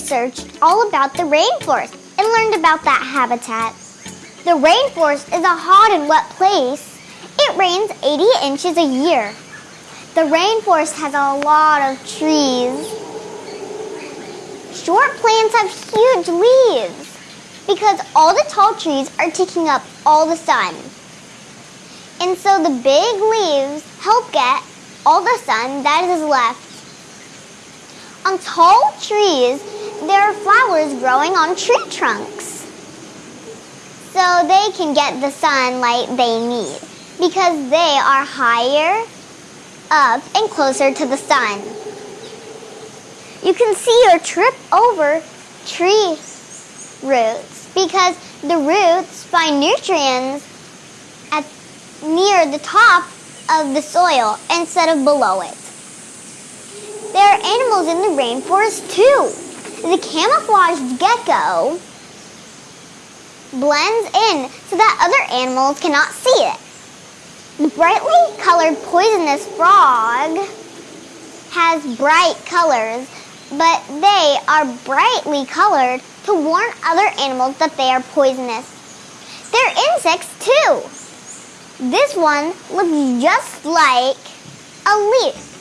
researched all about the rainforest and learned about that habitat. The rainforest is a hot and wet place. It rains 80 inches a year. The rainforest has a lot of trees. Short plants have huge leaves because all the tall trees are taking up all the sun. And so the big leaves help get all the sun that is left. On tall trees, there are flowers growing on tree trunks. So they can get the sunlight they need because they are higher up and closer to the sun. You can see or trip over tree roots because the roots find nutrients at near the top of the soil instead of below it. There are animals in the rainforest too. The camouflaged gecko blends in so that other animals cannot see it. The brightly colored poisonous frog has bright colors, but they are brightly colored to warn other animals that they are poisonous. They're insects too. This one looks just like a leaf.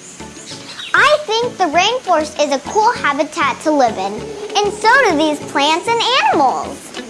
The rainforest is a cool habitat to live in, and so do these plants and animals.